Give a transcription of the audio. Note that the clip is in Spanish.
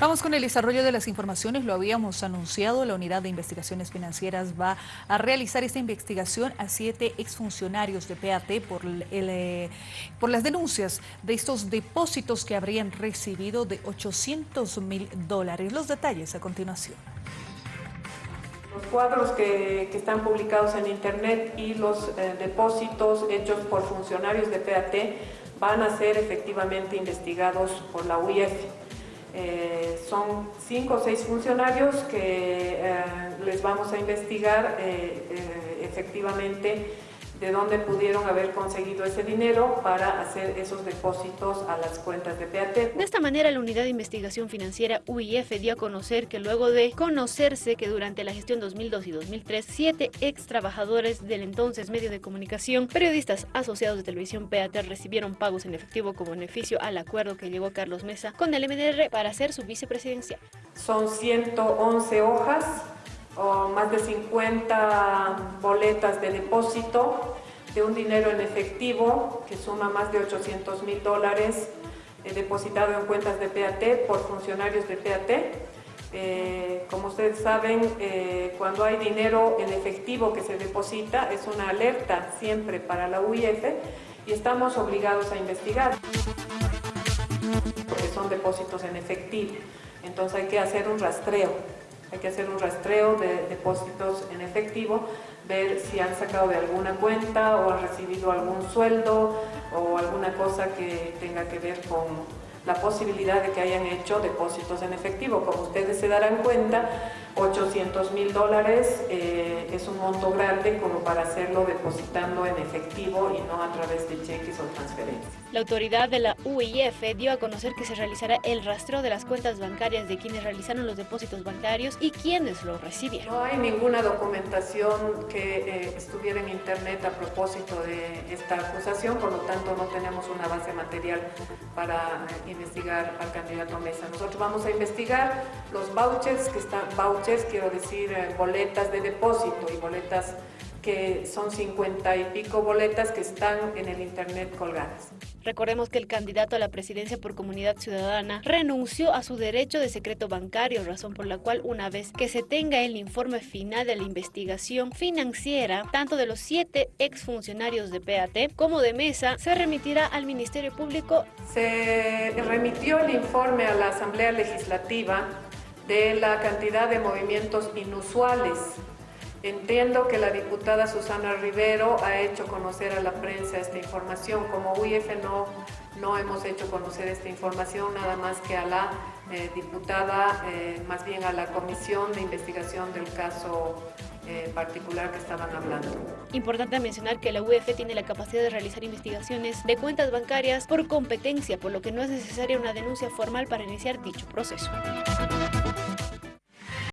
Vamos con el desarrollo de las informaciones. Lo habíamos anunciado, la Unidad de Investigaciones Financieras va a realizar esta investigación a siete exfuncionarios de PAT por, eh, por las denuncias de estos depósitos que habrían recibido de 800 mil dólares. Los detalles a continuación. Los cuadros que, están publicados en Internet y los eh, depósitos hechos por funcionarios de PAT van a ser efectivamente investigados por la UIF. Eh, son cinco o seis funcionarios que eh, les vamos a investigar eh, efectivamente de dónde pudieron haber conseguido ese dinero para hacer esos depósitos a las cuentas de PAT. De esta manera, la Unidad de Investigación Financiera UIF dio a conocer que luego de conocerse que durante la gestión 2002 y 2003, siete ex trabajadores del entonces medio de comunicación, periodistas asociados de televisión PAT recibieron pagos en efectivo como beneficio al acuerdo que llegó Carlos Mesa con el MDR para ser su vicepresidencial. Son 111 hojas o más de 50 boletas de depósito de un dinero en efectivo que suma más de 800 mil dólares eh, depositado en cuentas de PAT por funcionarios de PAT. Eh, como ustedes saben, eh, cuando hay dinero en efectivo que se deposita es una alerta siempre para la UIF y estamos obligados a investigar porque son depósitos en efectivo. Entonces hay que hacer un rastreo hay que hacer un rastreo de depósitos en efectivo, ver si han sacado de alguna cuenta o han recibido algún sueldo o alguna cosa que tenga que ver con la posibilidad de que hayan hecho depósitos en efectivo. Como ustedes se darán cuenta, 800 mil dólares eh, es un monto grande como para hacerlo depositando en efectivo y no a través de cheques o transferencias. La autoridad de la UIF dio a conocer que se realizará el rastreo de las cuentas bancarias de quienes realizaron los depósitos bancarios y quienes los recibieron. No hay ninguna documentación que eh, estuviera en internet a propósito de esta acusación, por lo tanto no tenemos una base material para eh, investigar al candidato Mesa. Nosotros vamos a investigar los vouchers que están quiero decir eh, boletas de depósito y boletas que son 50 y pico boletas que están en el internet colgadas. Recordemos que el candidato a la presidencia por Comunidad Ciudadana renunció a su derecho de secreto bancario, razón por la cual una vez que se tenga el informe final de la investigación financiera, tanto de los siete exfuncionarios de PAT como de Mesa, se remitirá al Ministerio Público. Se remitió el informe a la Asamblea Legislativa de la cantidad de movimientos inusuales. Entiendo que la diputada Susana Rivero ha hecho conocer a la prensa esta información. Como UIF no, no hemos hecho conocer esta información, nada más que a la eh, diputada, eh, más bien a la comisión de investigación del caso eh, particular que estaban hablando. Importante mencionar que la UEF tiene la capacidad de realizar investigaciones de cuentas bancarias por competencia, por lo que no es necesaria una denuncia formal para iniciar dicho proceso.